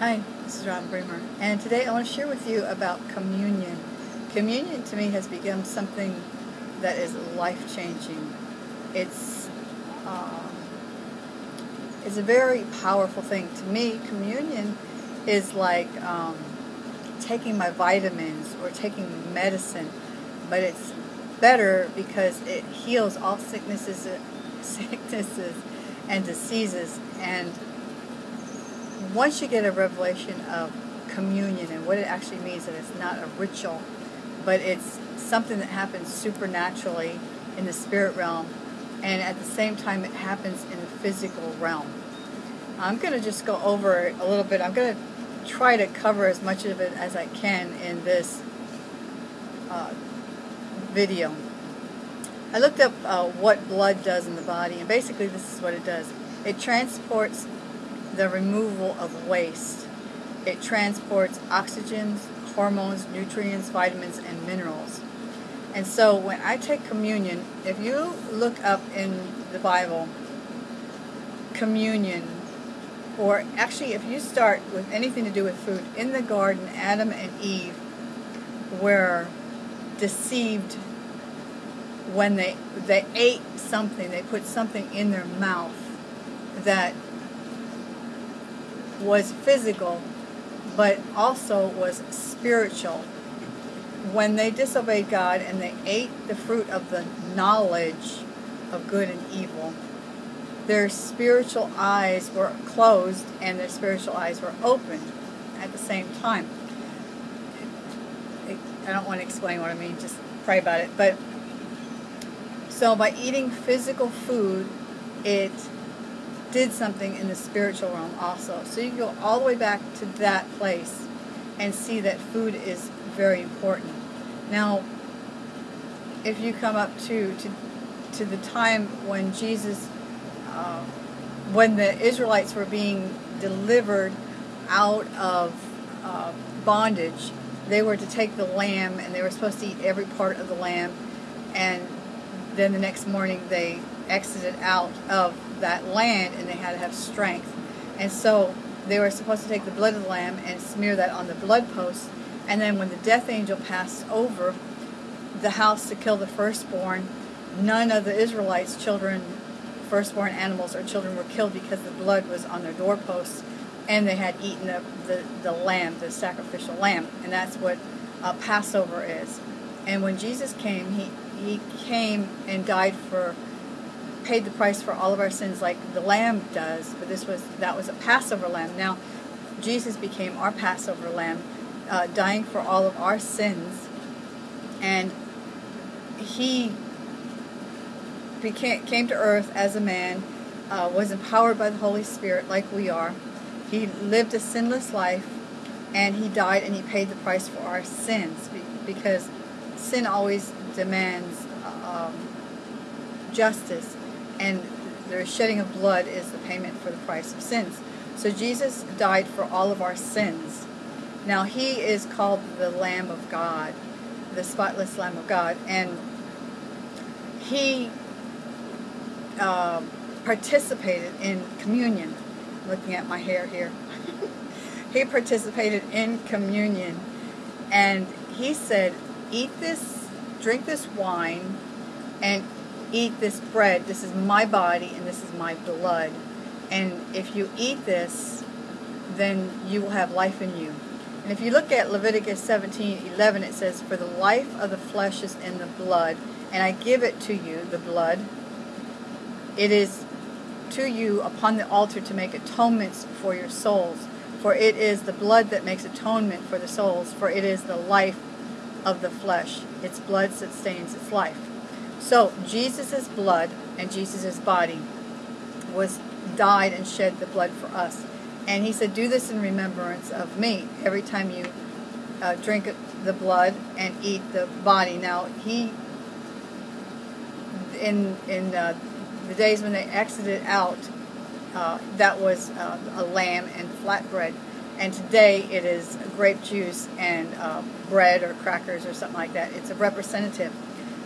Hi, this is Ron Bremer, and today I want to share with you about communion. Communion to me has become something that is life-changing. It's uh, it's a very powerful thing. To me, communion is like um, taking my vitamins or taking medicine, but it's better because it heals all sicknesses, sicknesses and diseases and once you get a revelation of communion and what it actually means, that it's not a ritual, but it's something that happens supernaturally in the spirit realm, and at the same time it happens in the physical realm. I'm going to just go over it a little bit. I'm going to try to cover as much of it as I can in this uh, video. I looked up uh, what blood does in the body, and basically this is what it does. It transports the removal of waste. It transports oxygens, hormones, nutrients, vitamins, and minerals. And so when I take communion, if you look up in the Bible, communion, or actually if you start with anything to do with food, in the garden, Adam and Eve were deceived when they they ate something, they put something in their mouth that was physical, but also was spiritual. When they disobeyed God and they ate the fruit of the knowledge of good and evil, their spiritual eyes were closed and their spiritual eyes were opened at the same time. I don't want to explain what I mean, just pray about it. But so by eating physical food, it did something in the spiritual realm also. So you can go all the way back to that place and see that food is very important. Now, if you come up to to, to the time when Jesus, uh, when the Israelites were being delivered out of uh, bondage, they were to take the lamb and they were supposed to eat every part of the lamb, and then the next morning they exited out of that land and they had to have strength. And so they were supposed to take the blood of the lamb and smear that on the blood post. And then when the death angel passed over the house to kill the firstborn, none of the Israelites' children, firstborn animals or children were killed because the blood was on their doorposts and they had eaten the, the, the lamb, the sacrificial lamb. And that's what uh, Passover is. And when Jesus came, he, he came and died for paid the price for all of our sins like the lamb does, but this was that was a Passover lamb. Now, Jesus became our Passover lamb, uh, dying for all of our sins, and he became came to earth as a man, uh, was empowered by the Holy Spirit like we are. He lived a sinless life, and he died and he paid the price for our sins because sin always demands um, justice and the shedding of blood is the payment for the price of sins. So Jesus died for all of our sins. Now he is called the Lamb of God, the spotless Lamb of God, and he uh, participated in communion. Looking at my hair here, he participated in communion, and he said, "Eat this, drink this wine, and eat this bread. This is my body and this is my blood. And if you eat this, then you will have life in you. And if you look at Leviticus 17 11, it says, For the life of the flesh is in the blood, and I give it to you, the blood. It is to you upon the altar to make atonements for your souls. For it is the blood that makes atonement for the souls, for it is the life of the flesh. Its blood sustains its life. So Jesus' blood and Jesus' body was died and shed the blood for us. And he said, do this in remembrance of me every time you uh, drink the blood and eat the body. Now, he, in, in uh, the days when they exited out, uh, that was uh, a lamb and flatbread. And today it is grape juice and uh, bread or crackers or something like that. It's a representative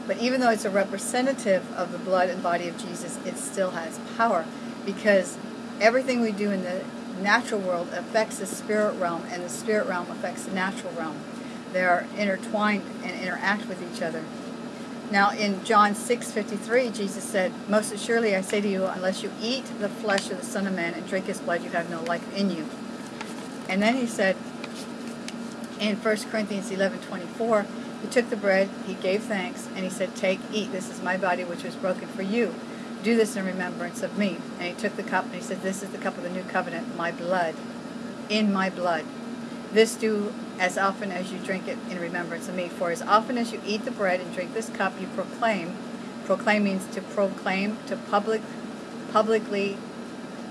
but even though it's a representative of the blood and body of Jesus, it still has power because everything we do in the natural world affects the spirit realm, and the spirit realm affects the natural realm. They are intertwined and interact with each other. Now, in John 6:53, Jesus said, "Most assuredly I say to you, unless you eat the flesh of the Son of Man and drink His blood, you have no life in you." And then He said, in 1 Corinthians 11:24, He took the bread, He gave thanks, and He said, "Take, eat. This is my body, which was broken for you. Do this in remembrance of me." And He took the cup, and He said, "This is the cup of the new covenant, my blood, in my blood." This do as often as you drink it in remembrance of me. For as often as you eat the bread and drink this cup, you proclaim. Proclaim means to proclaim, to public, publicly,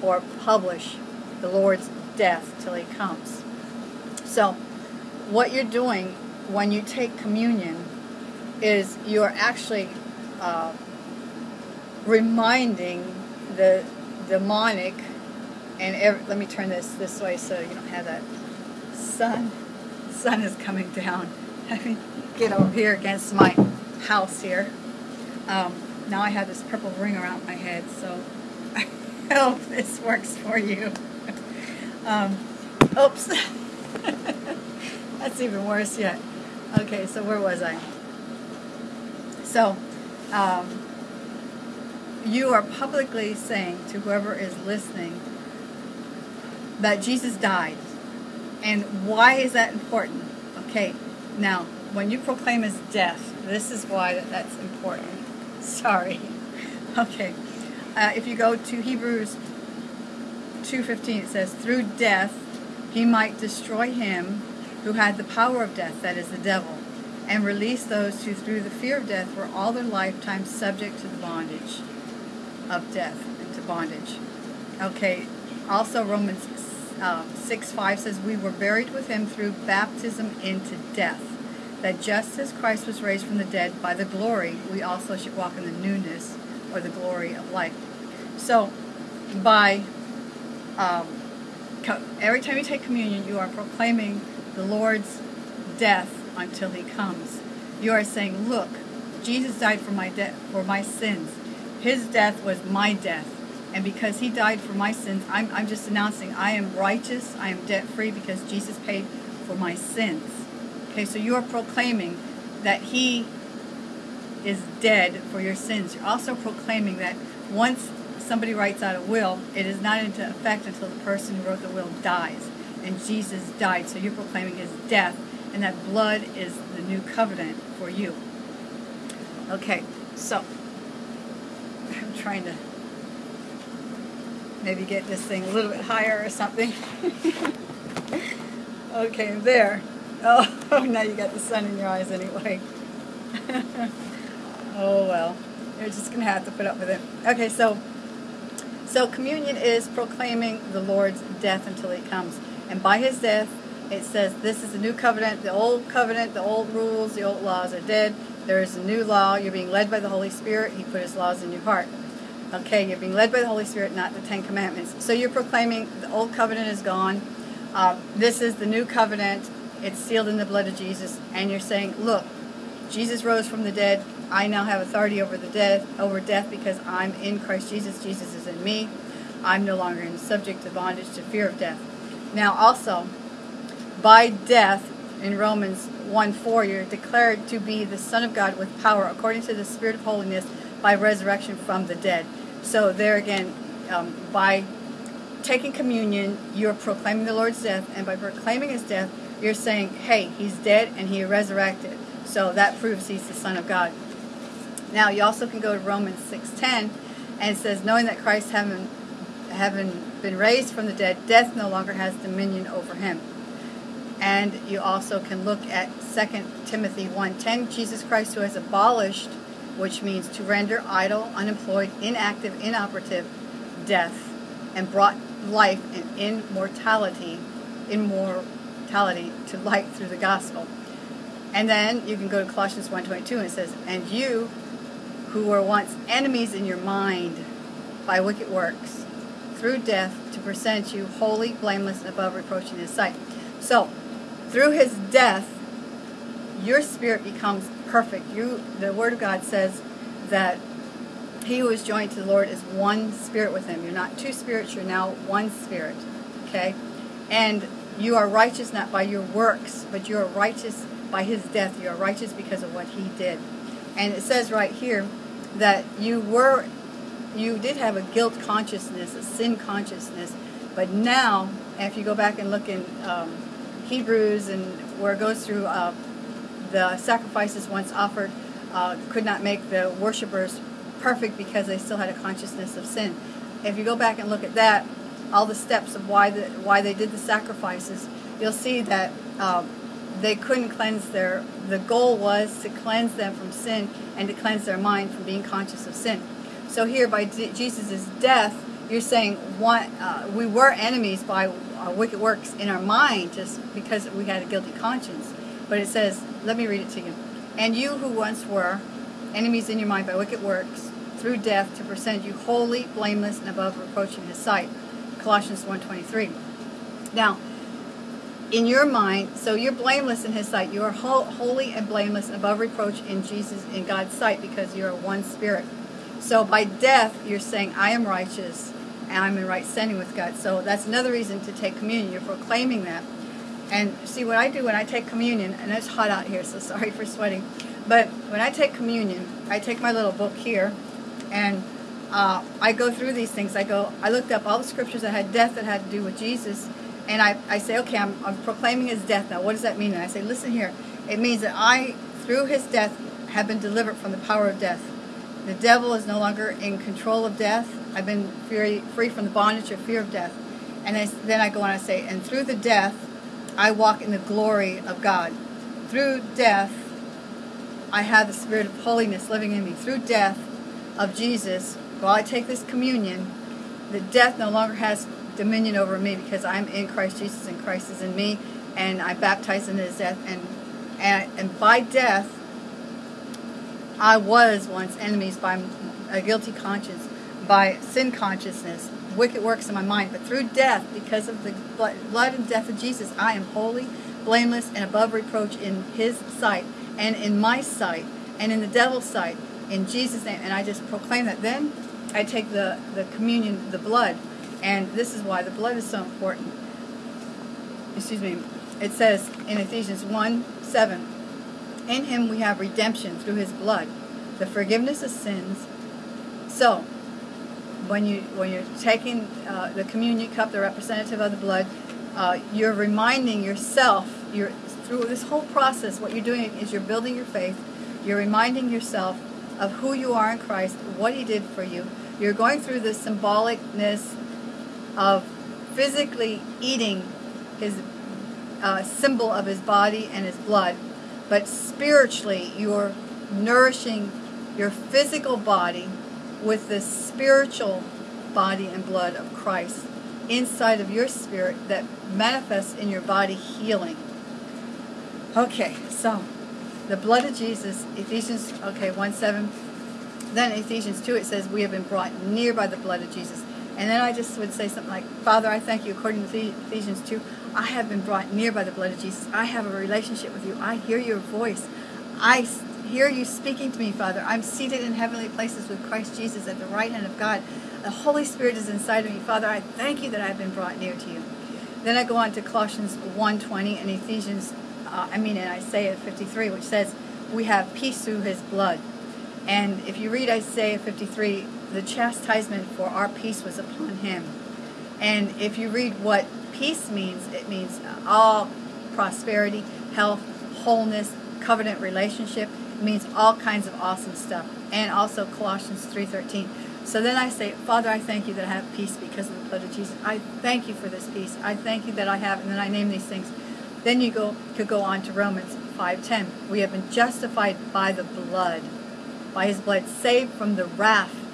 or publish the Lord's death till he comes. So, what you're doing when you take communion is you are actually uh, reminding the demonic, and every, let me turn this this way so you don't have that sun. sun is coming down. Let me get over here against my house here. Um, now I have this purple ring around my head, so I hope this works for you. Um, oops. That's even worse yet. Okay, so where was I? So, um, you are publicly saying to whoever is listening that Jesus died and why is that important? Okay, now, when you proclaim his death, this is why that, that's important. Sorry. Okay. Uh, if you go to Hebrews 2.15, it says, Through death he might destroy him who had the power of death, that is the devil, and release those who through the fear of death were all their lifetime subject to the bondage of death to bondage. Okay, also Romans um, 6 5 says, We were buried with him through baptism into death, that just as Christ was raised from the dead by the glory, we also should walk in the newness or the glory of life. So, by um, every time you take communion, you are proclaiming the Lord's death until he comes. You are saying, Look, Jesus died for my de- for my sins. His death was my death. And because he died for my sins, I'm, I'm just announcing I am righteous, I am debt free because Jesus paid for my sins. Okay, so you are proclaiming that he is dead for your sins. You're also proclaiming that once somebody writes out a will, it is not into effect until the person who wrote the will dies. And Jesus died, so you're proclaiming his death, and that blood is the new covenant for you. Okay, so I'm trying to maybe get this thing a little bit higher or something. okay, there. Oh, oh, now you got the sun in your eyes anyway. oh well, you're just gonna have to put up with it. Okay, so so communion is proclaiming the Lord's death until He comes, and by His death, it says this is the new covenant. The old covenant, the old rules, the old laws are dead. There is a new law. You're being led by the Holy Spirit. He put His laws in your heart. Okay, you're being led by the Holy Spirit, not the Ten Commandments. So you're proclaiming the old covenant is gone. Uh, this is the new covenant. It's sealed in the blood of Jesus, and you're saying, look, Jesus rose from the dead. I now have authority over the death, over death, because I'm in Christ Jesus. Jesus is in me. I'm no longer in subject to bondage to fear of death. Now, also, by death, in Romans 1 4, you're declared to be the Son of God with power according to the Spirit of holiness by resurrection from the dead. So there again, um, by taking communion, you're proclaiming the Lord's death, and by proclaiming his death, you're saying, hey, he's dead and he resurrected. So that proves he's the Son of God. Now you also can go to Romans 6.10, and it says, knowing that Christ having, having been raised from the dead, death no longer has dominion over him. And you also can look at 2 Timothy 1.10, Jesus Christ who has abolished which means to render idle, unemployed, inactive, inoperative, death, and brought life and immortality, immortality to light through the gospel. And then you can go to Colossians 1.22 and it says, And you who were once enemies in your mind by wicked works, through death to present you holy, blameless, and above reproach in his sight. So, through his death, your spirit becomes perfect. You, the Word of God says that he who is joined to the Lord is one spirit with him. You're not two spirits, you're now one spirit. Okay? And you are righteous not by your works, but you are righteous by his death. You are righteous because of what he did. And it says right here that you were, you did have a guilt consciousness, a sin consciousness, but now, if you go back and look in um, Hebrews and where it goes through uh, the sacrifices once offered, uh, could not make the worshippers perfect because they still had a consciousness of sin. If you go back and look at that, all the steps of why the why they did the sacrifices, you'll see that um, they couldn't cleanse their. The goal was to cleanse them from sin and to cleanse their mind from being conscious of sin. So here, by Jesus' death, you're saying one, uh, we were enemies by our wicked works in our mind just because we had a guilty conscience. But it says, let me read it to you. And you who once were enemies in your mind by wicked works, through death to present you holy, blameless, and above reproach in his sight. Colossians 1.23. Now, in your mind, so you're blameless in his sight. You are ho- holy and blameless above reproach in Jesus, in God's sight, because you're one spirit. So by death, you're saying, I am righteous and I'm in right standing with God. So that's another reason to take communion. You're proclaiming that. And see what I do when I take communion, and it's hot out here, so sorry for sweating. But when I take communion, I take my little book here, and uh, I go through these things. I go, I looked up all the scriptures that had death that had to do with Jesus, and I, I say, okay, I'm, I'm proclaiming his death now. What does that mean? And I say, listen here. It means that I, through his death, have been delivered from the power of death. The devil is no longer in control of death. I've been free, free from the bondage of fear of death. And I, then I go on and say, and through the death, I walk in the glory of God. Through death, I have the spirit of holiness living in me. Through death of Jesus, while I take this communion, the death no longer has dominion over me because I'm in Christ Jesus and Christ is in me, and I baptize in His death. And and, and by death, I was once enemies by a guilty conscience, by sin consciousness, wicked works in my mind. But through death, because of the blood and death of Jesus, I am holy, blameless, and above reproach in His sight, and in my sight, and in the devil's sight, in Jesus' name. And I just proclaim that. Then I take the, the communion, the blood, and this is why the blood is so important. Excuse me. It says in Ephesians 1 7, In him we have redemption through his blood, the forgiveness of sins. So, when you when you're taking uh, the communion cup, the representative of the blood, uh, you're reminding yourself. You're through this whole process. What you're doing is you're building your faith. You're reminding yourself of who you are in Christ, what He did for you. You're going through the symbolicness of physically eating His uh, symbol of His body and His blood, but spiritually you're nourishing your physical body with the spiritual body and blood of Christ inside of your spirit that manifests in your body healing. Okay, so the blood of Jesus, Ephesians, okay, 1 7. Then Ephesians 2, it says, We have been brought near by the blood of Jesus. And then I just would say something like, Father, I thank you, according to Ephesians 2, I have been brought near by the blood of Jesus. I have a relationship with you. I hear your voice. I hear you speaking to me, Father. I'm seated in heavenly places with Christ Jesus at the right hand of God. The Holy Spirit is inside of me. Father, I thank you that I've been brought near to you. Then I go on to Colossians 1.20 and Ephesians, uh, I mean in Isaiah 53, which says, we have peace through his blood. And if you read Isaiah 53, the chastisement for our peace was upon him. And if you read what peace means, it means all prosperity, health, wholeness, covenant relationship. It means all kinds of awesome stuff. And also Colossians 3.13. So then I say, Father, I thank you that I have peace because of the blood of Jesus. I thank you for this peace. I thank you that I have, and then I name these things. Then you go could go on to Romans 5.10. We have been justified by the blood, by his blood, saved from the wrath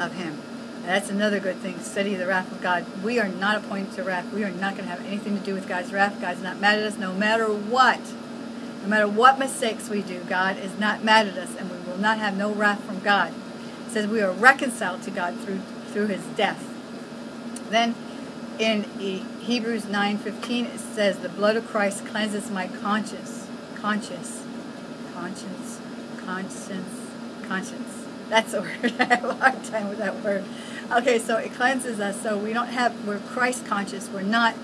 of him. That's another good thing. Study the wrath of God. We are not appointed to wrath. We are not going to have anything to do with God's wrath. God's not mad at us no matter what. No matter what mistakes we do, God is not mad at us, and we will not have no wrath from God. It says we are reconciled to God through through His death. Then, in Hebrews 9:15, it says, "The blood of Christ cleanses my conscience, conscience, conscience, conscience, conscience." That's a word. I have a hard time with that word. Okay, so it cleanses us so we don't have, we're Christ conscious. We're not